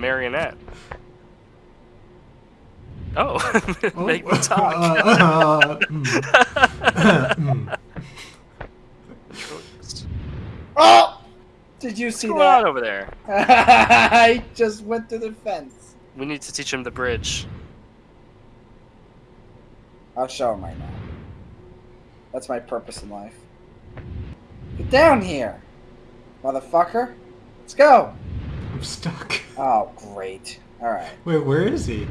marionette. Oh, Oh, make me talk. uh, mm. Mm. Oh! Did you see going on that? over there? I just went through the fence. We need to teach him the bridge. I'll show him right now. That's my purpose in life. Get down here, motherfucker. Let's go. I'm stuck. Oh, great. All right. Wait, where is he?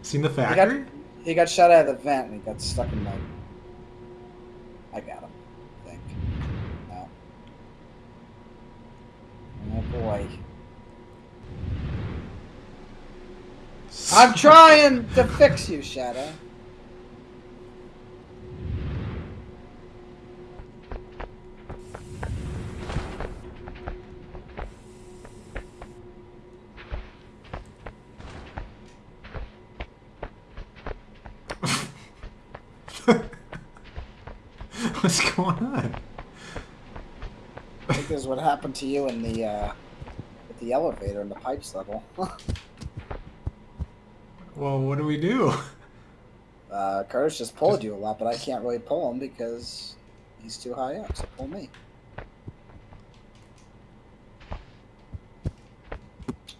Seen the got- factory? He got shot out of the vent and he got stuck in the. I got him. I think. No. Oh boy. I'm trying to fix you, Shadow. What's going on? I think this is what happened to you in the uh, with the elevator in the pipes level. Well, what do we do? uh, Curtis just pulled you a lot, but I can't really pull him because he's too high up. So pull me.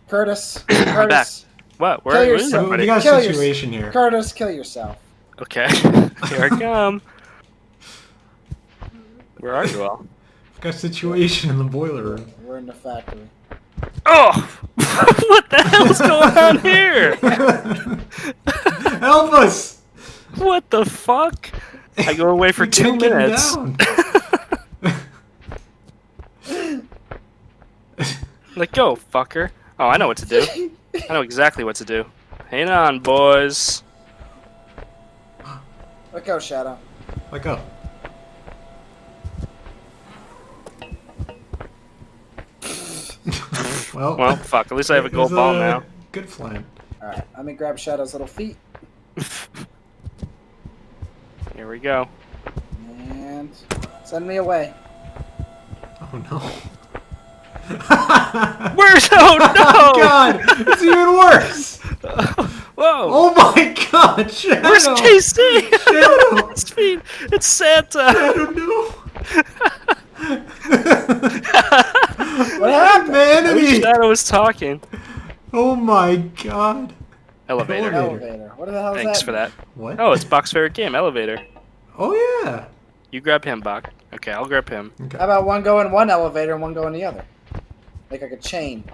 Curtis, Curtis, What? Where Kill where is yourself. So everybody? we got Kill a yourself. situation here. Curtis, kill yourself. Okay, here I come. Where are you all? We've got a situation in the boiler room. We're in the factory. Oh! what the hell's going on here? Help us! What the fuck? I go away for two can't get him minutes. down. Like, go, fucker. Oh, I know what to do. I know exactly what to do. Hang on, boys. Let go, Shadow. Let go. Well, Well, fuck. At least I have a gold ball a now. Good flan. All right, let me grab Shadow's little feet Here we go. and send me away. Oh no. Where's oh no? Oh, God, it's even worse. Whoa! Oh my God, Shadow. Where's KC? Shadow. it's. It's Santa. I don't know. What happened? Humanity. Shadow was talking. Oh my God. Elevator. Elevator. Elevator. What the hell is Thanks that? for that. What? Oh, it's Buck's favorite game, Elevator. Oh yeah. You grab him, Buck. Okay, I'll grab him. Okay. How about one go in one elevator and one go in the other? Like like a chain.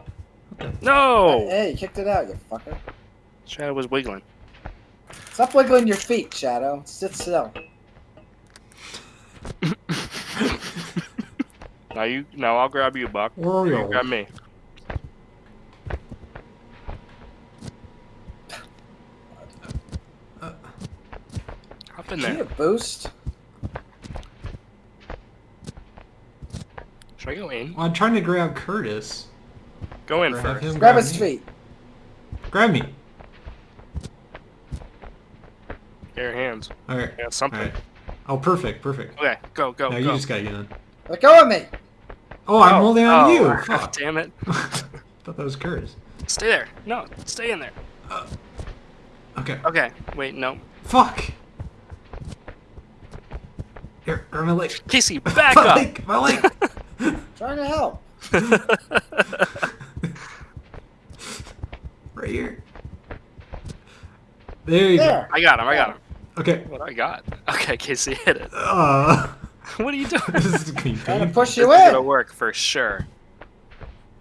No! Hey, you kicked it out, you fucker. Shadow was wiggling. Stop wiggling your feet, Shadow. Sit still. Now you. Now I'll grab you, Buck. You Oreo. grab me. Hop in Do you need there. a boost? Should I go in? Well, I'm trying to grab Curtis. Go in Or first. him Grab his me. feet. Grab me. Get your hands. All right. Yeah, something. All right. Oh, perfect, perfect. Okay, go, go, now go. you just gotta get in. Let go of me. Oh, I'm Oh, holding on to oh, you. God Fuck. damn it. thought that was Curtis. Stay there. No, stay in there. Okay. Okay, wait, no. Fuck. Here, or my leg. Casey, back my up! leg. My leg. Trying to help. right here. There you There. I got him, I got him. Okay. What I got? Okay, Casey, hit it. Uh, What are you doing? this is gonna be Trying to push This you is gonna in. work for sure.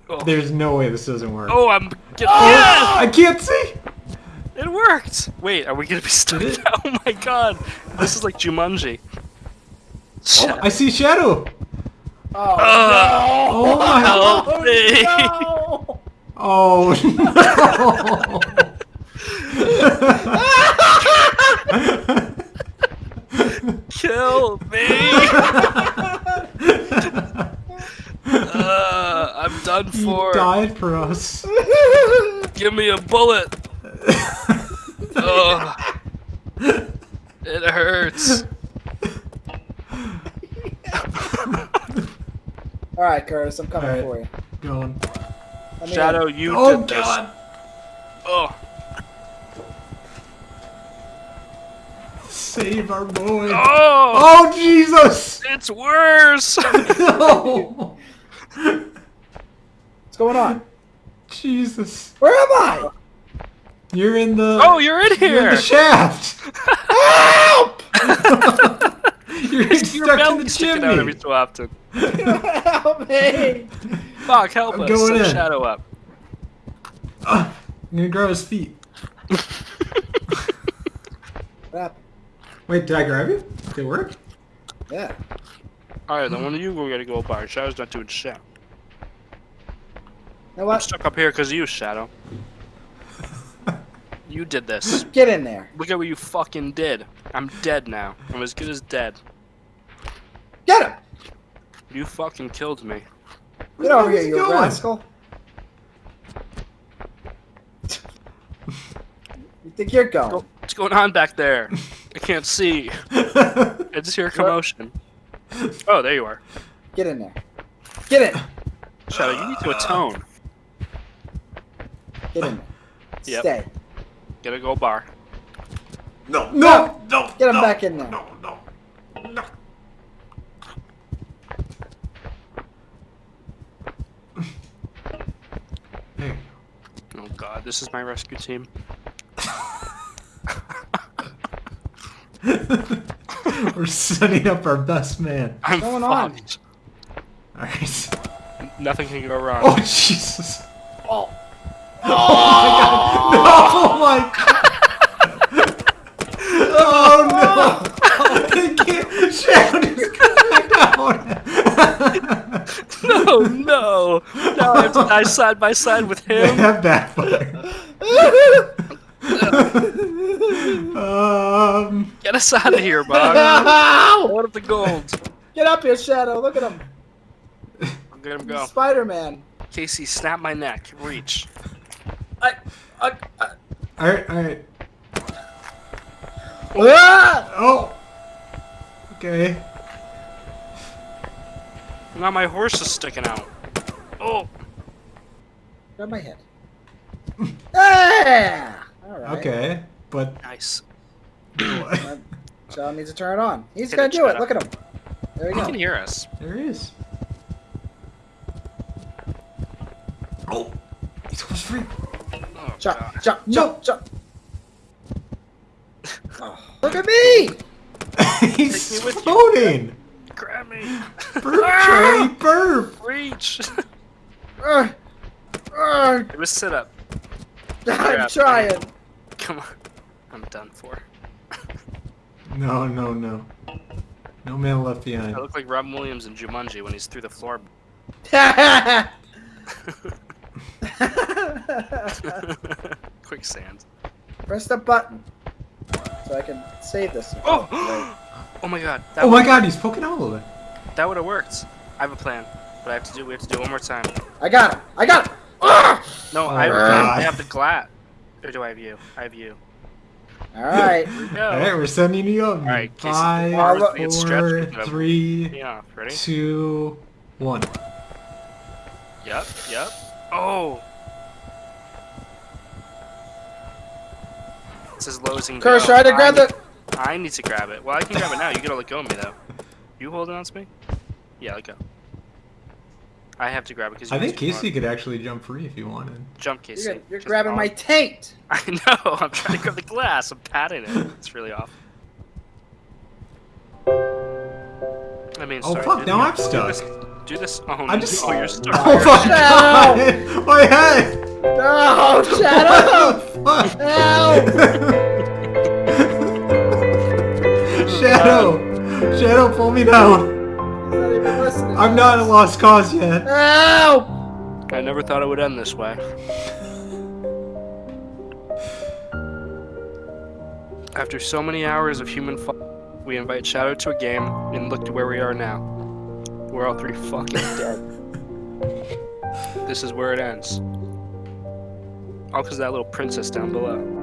Oh, There's no way this doesn't work. oh I'm getting. Oh, I can't see. It worked! Wait, are we gonna be stuck? Oh my god! This is like Jumanji. Oh, I see shadow. Oh, oh Ugh. Oh my. Oh, Help me! no. Oh Kill me! Uh, I'm done he for. died for us. Give me a bullet! Ugh. It hurts. All right, Curtis, I'm coming All right. for you. Going. Let Shadow, you Oh did this. god. Oh, Save our boy. oh, Oh, Jesus! it's worse. No! What's going on? Jesus. Where am I? You're in the. Oh, you're in here! You're in here. the shaft. Help! You're Your stuck in the sticking out every chimney. so often. Help me! Fuck, help I'm us. going Send in. Shadow up. Ah, I'm gonna grow his feet. What happened? Wait, did I grab you? Did it work? Yeah. Alright, then one of you go gotta go bar. Shadow's not doing shit. You know I'm stuck up here because of you, Shadow. You did this. Get in there. Look at what you fucking did. I'm dead now. I'm as good as dead. Get him! You fucking killed me. Where Get the over hell here, is he you going? rascal. you think you're going? What's going on back there? I can't see. I just hear commotion. Oh, there you are. Get in there. Get in. Shadow, you need to atone. Get in there. Yep. Stay. Get a go bar. no, no, no. Get him no, back in there. No, no, no. There Oh god, this is my rescue team. We're setting up our best man. I'm going on? Alright. Nothing can go wrong. Oh, Jesus. Oh. Oh, oh! my god. Oh, oh no. I can't. Shadow just come down. no, no! Now I have to die side by side with him. That backfired. um. Get us out of here, Bob. Ow! What up the gold? Get up here, Shadow. Look at him. Get him go. Spider-Man. Casey, snap my neck. Reach. I, I, I, Alright, alright. ah! Oh. Okay. Now my horse is sticking out. Oh, Grab my head. ah! All right. Okay. But. nice. Uh, Shadow needs to turn it on. He's Hit gonna it, do it. Shadow. Look at him. There you He go. He can hear us. There he is. Oh. He's almost free. Oh, Jump, God. jump, jump, jump. Oh, look at me! He's me floating. Grab me. Burp, Charlie, burp. Reach. Ugh. Ugh. it was sit up. I'm trying. Come on. I'm done for. No, no, no. No man left behind. I look like Robin Williams in Jumanji when he's through the floor. Quicksand. Press the button so I can save this. Oh! Oh my god. That Oh my would- god, he's poking out a little bit. That would have worked. I have a plan, but I have to do. We have to do it one more time. I got him! I got him! No, Oh I have, my a I have the glass. Or do I have you? I have you. Alright. Here we go. Alright, we're sending you up. Alright, Casey, Five, bar with me, it's stretched, four, we can have- three, Yeah, ready? two, one. Yep, yep. Oh! It's as low as it can Curse, go. try to grab I, the. I need to grab it. Well, I can grab it now. You gotta let go of me, though. You holding on to me? Yeah, let go. I have to grab it because I think Casey could actually jump free if he wanted. Jump, Casey. You're, you're Just grabbing my taint! I know. I'm trying to grab the glass. I'm patting it. It's really off. I mean, Oh, sorry, fuck, now I'm do stuck. this- Do this. Oh, I'm just. Oh, you're stuck. Oh my god! My head! Oh, no! Shadow! Fuck. Help! Shadow! Shadow, pull me down! I'm not a lost cause yet. Help! I never thought it would end this way. After so many hours of human fun, we invite Shadow to a game, and look to where we are now. We're all three fucking dead. This is where it ends. All because that little princess down below.